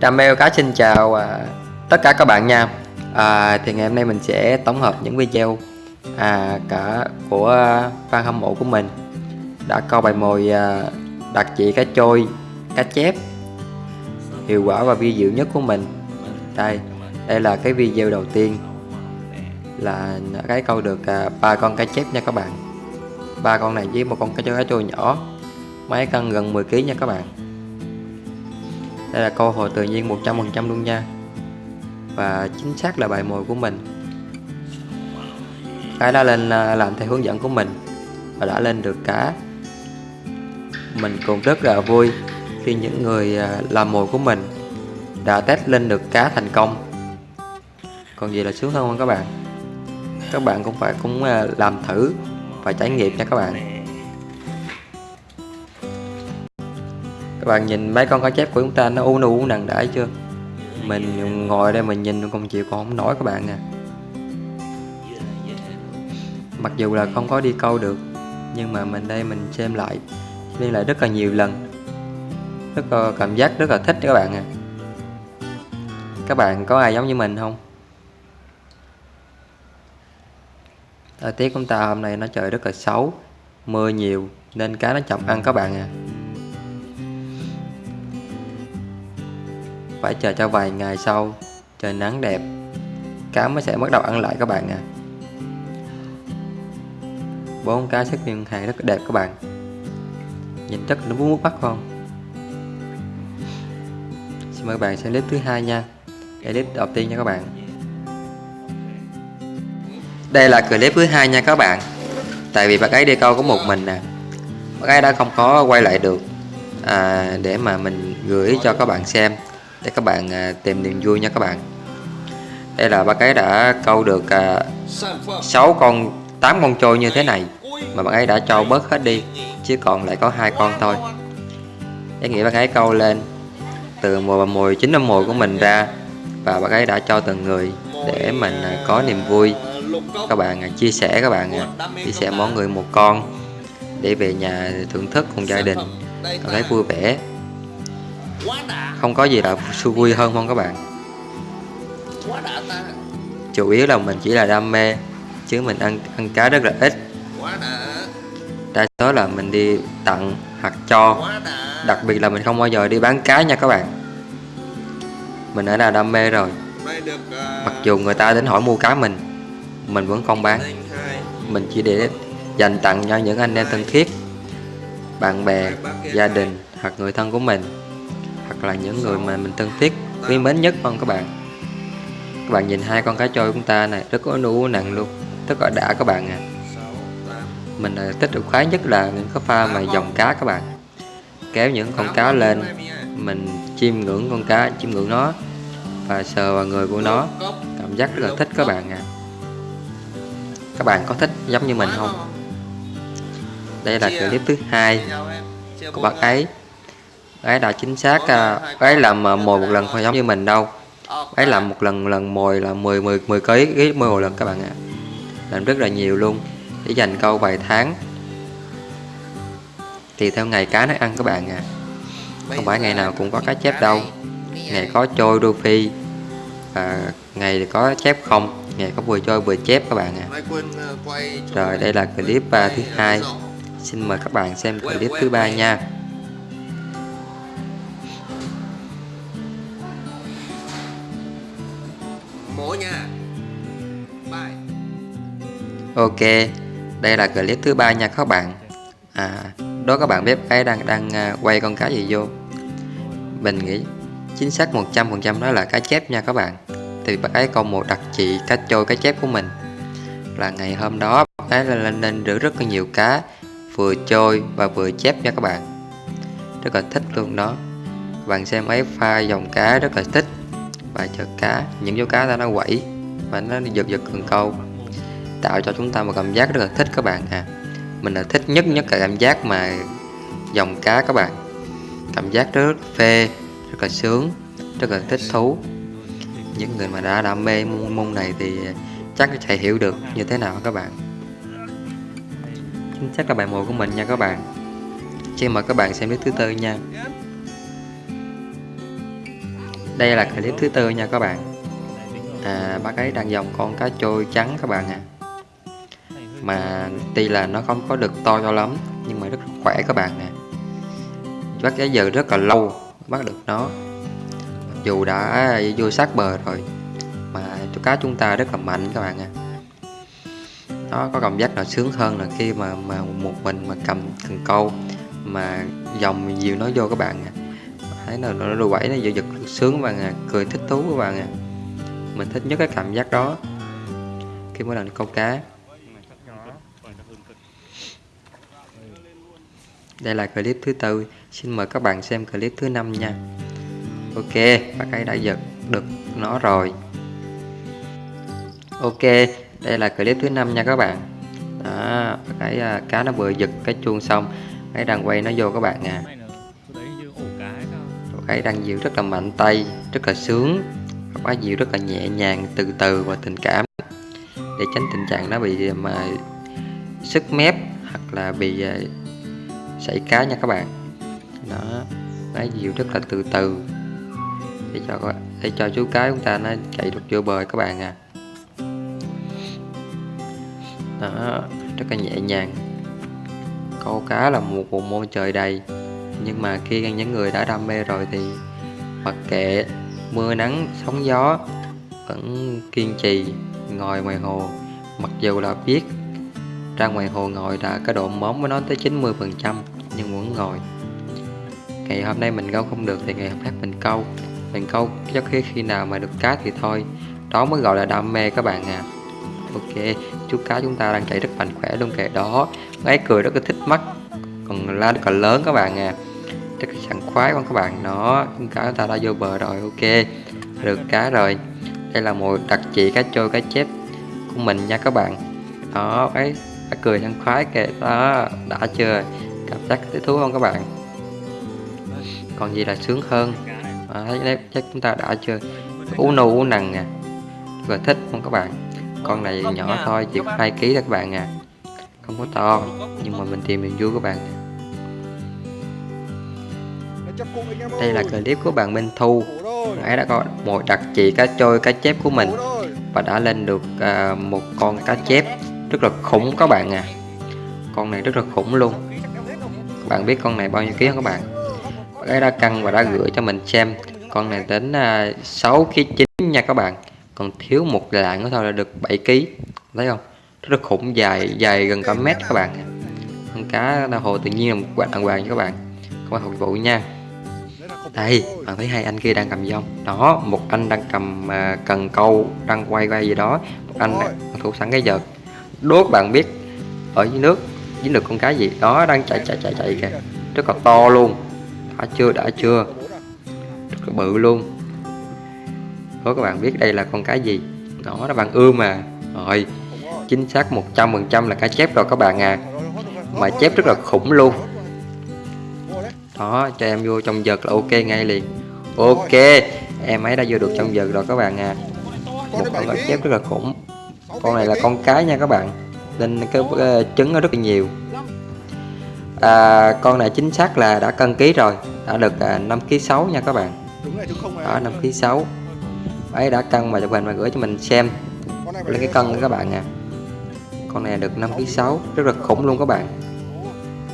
Đam cá xin chào à, tất cả các bạn nha. À, Thì ngày hôm nay mình sẽ tổng hợp những video à, cả của fan hâm mộ của mình. Đã câu bài mồi à, đặc trị cá trôi, cá chép. Hiệu quả và vi diệu nhất của mình. Đây, đây là cái video đầu tiên Là cái câu được à, ba con cá chép nha các bạn. Ba con này với một con cá trôi cá trôi nhỏ Máy cân gần 10kg nha các bạn đây là câu hỏi tự nhiên 100% luôn nha. Và chính xác là bài mồi của mình. Cái đã lên à, làm theo hướng dẫn của mình Và đã lên được cá, Mình cũng rất là vui Khi những người à, làm mồi của mình Đã test lên được cá thành công. Còn gì là sướng hơn không các bạn? Các bạn cũng phải, cũng à, làm thử Và trải nghiệm nha các bạn. Các bạn nhìn mấy con cá chép của chúng ta, nó u nu nặng đã chưa? Mình ngồi đây mình nhìn còn chịu còn không nổi các bạn à. Mặc dù là không có đi câu được, nhưng mà mình đây mình xem lại xem lại rất là nhiều lần. Rất là cảm giác rất là thích các bạn à. Các bạn có ai giống như mình không? Thời tiết của chúng ta hôm nay nó trời rất là xấu, mưa nhiều, nên cá nó chậm ăn các bạn à. Phải chờ cho vài ngày sau trời nắng đẹp. Cá mới sẽ bắt đầu ăn lại các bạn à. Bốn cá xếp nguyên hàng rất đẹp các bạn. Nhìn rất nó muốn bắt không? Xin mời các bạn xem clip thứ hai nha. Clip đầu tiên nha các bạn. Đây là clip thứ hai nha các bạn. Tại vì bác ấy đi câu có một mình nè. Bác ấy đã không có quay lại được à, để mà mình gửi cho các bạn xem để các bạn à, tìm niềm vui nha các bạn. Đây là bác ấy đã câu được à, 6 con 8 con trôi như thế này mà bác ấy đã cho bớt hết đi chứ còn lại có hai con thôi. Ý nghĩa bác ấy câu lên từ mùa mùi chính năm mùi của mình ra và bác ấy đã cho từng người để mình à, có niềm vui. Các bạn à, chia sẻ các bạn chia sẻ mỗi người một con để về nhà thưởng thức cùng gia đình. Cảm thấy vui vẻ không có gì là vui hơn không các bạn? Chủ yếu là mình chỉ là đam mê, chứ mình ăn ăn cá rất là ít. Đa số là mình đi tặng hoặc cho. Đặc biệt là mình không bao giờ đi bán cá nha các bạn. Mình đã là đam mê rồi. Mặc dù người ta đến hỏi mua cá mình mình vẫn không bán. Mình chỉ để dành tặng cho những anh em thân thiết, bạn bè, gia đình hoặc người thân của mình hoặc là những người mà mình thân thiết, quý mến nhất không các bạn. Các bạn nhìn hai con cá trôi của chúng ta này, rất có nụ nặng luôn, rất là đã các bạn à mình thích được khoái nhất là những cái pha mà dòng cá các bạn. Kéo những con cá lên, mình chiêm ngưỡng con cá, chiêm ngưỡng nó và sờ vào người của nó. Cảm giác rất là thích các bạn à các bạn có thích giống như mình không? Đây là clip thứ hai của bác ấy ấy đã chính xác à, ấy làm mồi một lần không giống như mình đâu. Ấy làm một lần lần mồi là 10 10 10 ký ký mồi một lần các bạn ạ. Làm rất là nhiều luôn để dành câu vài tháng. Thì theo ngày cá nó ăn các bạn à không phải ngày nào cũng có cá chép đâu. Ngày có trôi đô phi à, ngày thì có chép không ngày có vừa trôi vừa chép các bạn à rồi đây là clip uh, thứ hai. Xin mời các bạn xem clip thứ ba nha. Ok, đây là clip thứ ba nha các bạn. À đó các bạn bếp cái đang đang à, quay con cá gì vô? Mình nghĩ chính xác 100% đó là cá chép nha các bạn. Thì bác ấy còn một đặc trị cá trôi cá chép của mình. Là ngày hôm đó, bác ấy lên lên rửa rất là nhiều cá, vừa trôi và vừa chép nha các bạn. Rất là thích luôn đó. Bạn xem ấy, pha dòng cá rất là thích. Và chợ cá, những dấu cá ta nó quẩy và nó giật giật cần câu tạo cho chúng ta một cảm giác rất là thích các bạn à mình là thích nhất nhất cả cảm giác mà dòng cá các bạn. Cảm giác rất phê rất là sướng rất là thích thú. Những người mà đã đam mê môn, môn này thì chắc sẽ hiểu được như thế nào các bạn. Chính xác là bài mùa của mình nha các bạn. Xin mời các bạn xem clip thứ tư nha. Đây là clip thứ tư nha các bạn. À bác ấy đang dòng con cá trôi trắng các bạn à mà tuy là nó không có được to cho lắm, nhưng mà rất khỏe các bạn nè. Bắt giá giờ rất là lâu bắt được nó. Dù đã vô sát bờ rồi, mà chú cá chúng ta rất là mạnh các bạn ạ. Nó có cảm giác là sướng hơn là khi mà mà một mình mà cầm cần câu, mà dòng nhiều nó vô các bạn ạ. Thấy là nó đu quẩy nó giật giật sướng các bạn ạ cười thích thú các bạn ạ. Mình thích nhất cái cảm giác đó. Khi mỗi lần câu cá. Đây là clip thứ tư. Xin mời các bạn xem clip thứ năm nha. Ok và cái đã giật được nó rồi. Ok đây là clip thứ năm nha các bạn. Đó cái uh, à, cá nó vừa giật cái chuông xong cái đang quay nó vô các bạn à. Cái đang dịu rất là mạnh tay rất là sướng. Quá dịu rất là nhẹ nhàng từ từ và tình cảm. Để tránh tình trạng nó bị à, mà sức mép hoặc là bị uh, sảy cá nha các bạn. Đó nó dịu rất là từ từ. Để cho để cho chú cá chúng ta nó chạy được vô bờ các bạn à. Đó, rất là nhẹ nhàng. Câu cá là một bộ môn trời đầy. Nhưng mà khi những người đã đam mê rồi thì mặc kệ, mưa nắng, sóng gió, vẫn kiên trì, ngồi ngoài hồ. Mặc dù là biết ra ngoài hồ ngồi đã cái độ móng với nó tới 90 phần trăm nhưng vẫn ngồi. Ngày hôm nay mình câu không được thì ngày hôm khác mình câu. Mình câu cho khi khi nào mà được cá thì thôi. Đó mới gọi là đam mê các bạn à ok, chú cá chúng ta đang chạy rất mạnh khỏe luôn kìa. Đó gái cười rất là thích mắt. Còn la rất là lớn các bạn à rất là sẵn khoái con các bạn. Nó chúng cá chúng ta đã vô bờ rồi. Ok, được cá rồi. Đây là một đặc trị cá trôi cá chép của mình nha các bạn. Đó, ấy cười sảng khoái kìa. Đó đã chưa? Cảm giác thích thú không các bạn? Còn gì là sướng hơn? Thấy chắc chúng ta đã chưa? U nù u nằng nè. Và thích không các bạn? Con này nhỏ thôi chỉ có 2 kg thôi các bạn à. Không có to nhưng mà mình tìm niềm vui các bạn. Đây là clip của bạn Minh Thu. Ấy đã có một đặc trị cá trôi cá chép của mình. Và đã lên được à, một con cá chép rất là khủng các bạn à. Con này rất là khủng luôn. Các bạn biết con này bao nhiêu ký không các bạn? Cái đã cân và đã gửi cho mình xem. Con này đến à, uh, 6 ký 9 nha các bạn. Còn thiếu một lạng nữa thôi là được 7 ký. Thấy không? Rất là khủng dài dài gần cả mét các bạn. Con cá đa hồ tự nhiên là một quạt đàng hoàng các bạn. Không bạn phục vụ nha. Đây bạn thấy hai anh kia đang cầm dông đó một anh đang cầm uh, cần câu đang quay quay gì đó. Một anh thủ sẵn cái vợt đốt, bạn biết, ở dưới nước, dính được con cá gì? Đó, đang chạy chạy chạy chạy kìa. Rất là to luôn. Đã chưa đã chưa. Rất là bự luôn. Có các bạn biết đây là con cá gì? Đó là bạn ưa mà. Rồi, chính xác 100% là cá chép rồi các bạn à. Mà chép rất là khủng luôn. Đó, cho em vô trong giật là ok ngay liền. Ok, em ấy đã vô được trong giật rồi các bạn à. Một con cá chép rất là khủng con này là con cái nha các bạn. Nên cái trứng nó rất là nhiều. À, con này chính xác là đã cân ký rồi. Đã được à, 5 kg 6 nha các bạn. Đó 5 kg 6 ấy đã cân và chụp hình và gửi cho mình xem. Lấy cái cân các bạn à. Con này được 5 kg 6 rất là khủng luôn các bạn.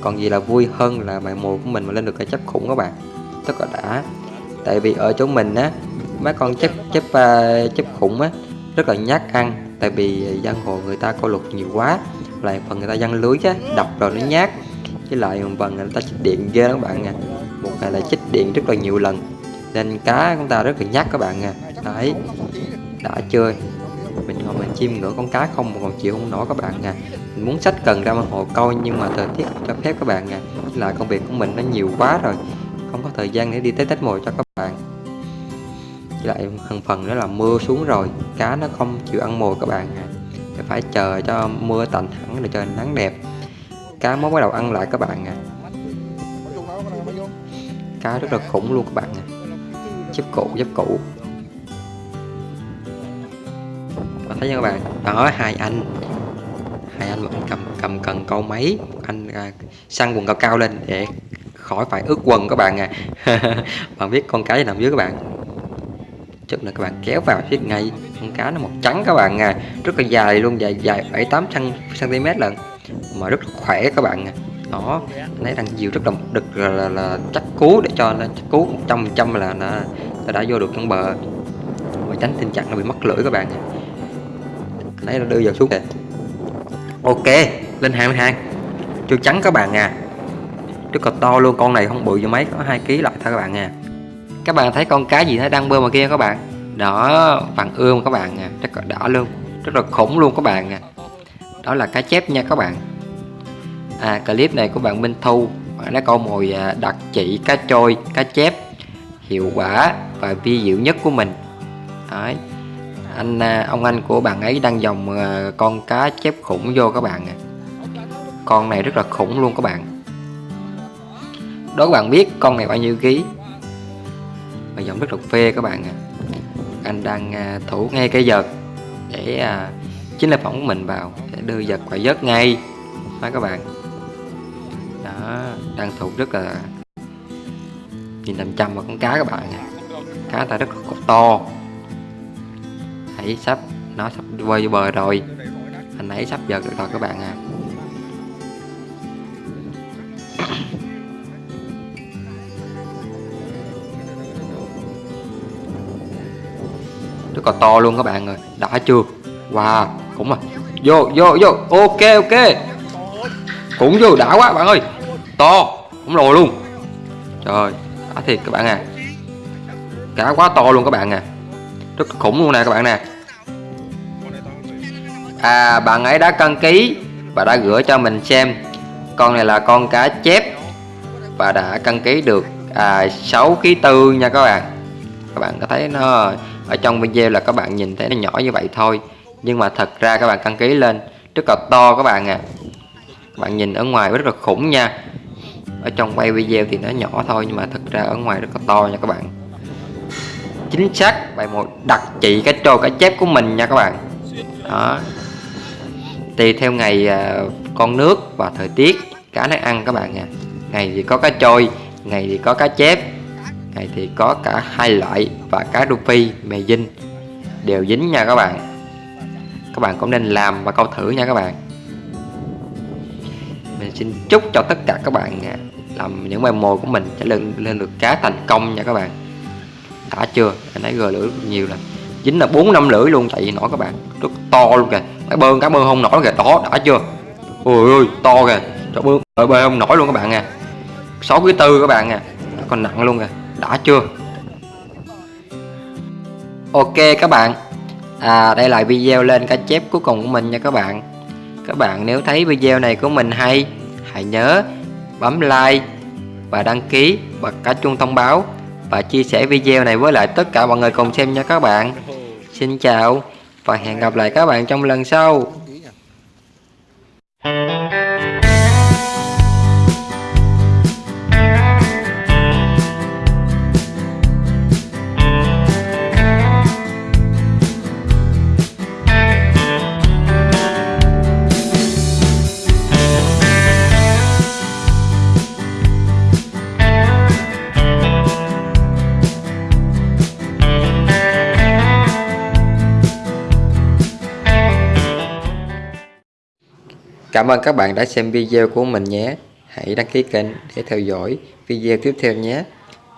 Còn gì là vui hơn là bài mùa của mình mà lên được cái chấp khủng các bạn. Rất là đã. Tại vì ở chỗ mình á mấy con chấp chấp uh, chấp khủng á rất là nhát ăn tại vì giang hồ người ta câu lục nhiều quá, lại phần người ta dân lưới á, đập rồi nó nhát. Với lại một phần người ta chích điện ghê các bạn nha một ngày là chích điện rất là nhiều lần. Nên cá chúng ta rất là nhát các bạn nha đấy, đã chơi. Mình ngồi mình chiêm ngưỡng con cá không mà còn chịu không nổi các bạn nha mình muốn sách cần ra mà hồ câu nhưng mà thời tiết không cho phép các bạn nha là công việc của mình nó nhiều quá rồi. Không có thời gian để đi tới tết mồi cho các bạn với lại phần phần nữa là mưa xuống rồi cá nó không chịu ăn mồi các bạn. Nha phải chờ cho mưa tạnh hẳn để trời nắng đẹp. Cá mới bắt đầu ăn lại các bạn à. Cá rất là khủng luôn các bạn à. Giúp cụ giúp cụ. Và thấy nha các bạn? Đó hai anh. Hai anh mà cầm cầm cần câu máy anh à, săn quần cao cao lên để khỏi phải ướt quần các bạn à. Bạn biết con cái nằm dưới các bạn chút nữa các bạn kéo vào thiết ngay. Con cá nó màu trắng các bạn à. Rất là dài luôn dài dài bảy tám cm lần mà rất là khỏe các bạn à. Đó lấy đang diều rất là đực là, là, là chắc cú để cho nó chắc cú 100 trăm trăm là nó, nó đã vô được trong bờ. Và tránh tình trạng nó bị mất lưỡi các bạn à. lấy nó đưa vào xuống kìa. Ok lên hàng hàng. Chưa trắng các bạn à. Rất là to luôn con này không bự như mấy có hai kg lại thôi các bạn à các bạn thấy con cá gì nó đang bơi mà kia các bạn? Đó vàng ươm các bạn à rất là đỏ luôn, rất là khủng luôn các bạn à đó là cá chép nha các bạn. À clip này của bạn Minh Thu, bạn đã câu mồi à, đặc trị cá trôi, cá chép, hiệu quả và vi diệu nhất của mình. Đấy. anh à, ông anh của bạn ấy đang dòng à, con cá chép khủng vô các bạn à. con này rất là khủng luôn các bạn. Đó các bạn biết con này bao nhiêu ký? Và dòng rất là phê các bạn à. anh đang à, thủ ngay cái giật để à, chính là phỏng mình vào, để đưa giật quả vớt ngay. Đó các bạn. Đó, đang thủ rất là nhìn làm trăm vào con cá các bạn cá ta rất là to. Hãy sắp, nó sắp quay vô bờ rồi. Anh ấy sắp giật được rồi các bạn à là to luôn các bạn ơi. Đã chưa? Wow cũng à. Vô vô vô. Ok ok. Cũng vô đã quá bạn ơi. To cũng lồi luôn. Trời đã thiệt các bạn à. Cá quá to luôn các bạn à. Rất khủng luôn nè các bạn nè. À bạn ấy đã cân ký và đã gửi cho mình xem. Con này là con cá chép. Và đã cân ký được à, 6 ký tư nha các bạn. Các bạn có thấy nó ở trong video là các bạn nhìn thấy nó nhỏ như vậy thôi. Nhưng mà thật ra các bạn cân ký lên, rất là to các bạn à các bạn nhìn ở ngoài rất là khủng nha. Ở trong quay video thì nó nhỏ thôi, nhưng mà thật ra ở ngoài rất là to nha các bạn. Chính xác, bài một đặc trị cái trôi cái chép của mình nha các bạn. Đó. Tùy theo ngày à, con nước và thời tiết, cá nó ăn các bạn nha ngày thì có cá trôi, ngày thì có cá chép này thì có cả hai loại và cá rô phi mè dinh. Đều dính nha các bạn. Các bạn cũng nên làm và câu thử nha các bạn. Mình xin chúc cho tất cả các bạn à, làm những bài mồi của mình sẽ lên lên được cá thành công nha các bạn. Đã chưa? Anh ấy gờ lưỡi nhiều rồi dính là bốn năm lưỡi luôn chạy nổi các bạn. Rất to luôn kìa. Cái bơn cá bơn không nổi kìa. Đó, đã chưa? Ôi ơi to kìa. Cho bơn ở bơi không nổi luôn các bạn nha sáu cái tư các bạn nha còn nặng luôn kìa đã chưa? Ok các bạn. À đây là video lên cá chép cuối cùng của mình nha các bạn. Các bạn nếu thấy video này của mình hay, hãy nhớ bấm like và đăng ký bật cả chuông thông báo và chia sẻ video này với lại tất cả mọi người cùng xem nha các bạn. Xin chào và hẹn gặp lại các bạn trong lần sau. Cảm ơn các bạn đã xem video của mình nhé. Hãy đăng ký kênh để theo dõi video tiếp theo nhé.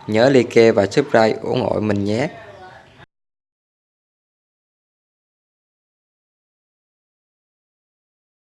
Nhớ like và subscribe ủng hộ mình nhé.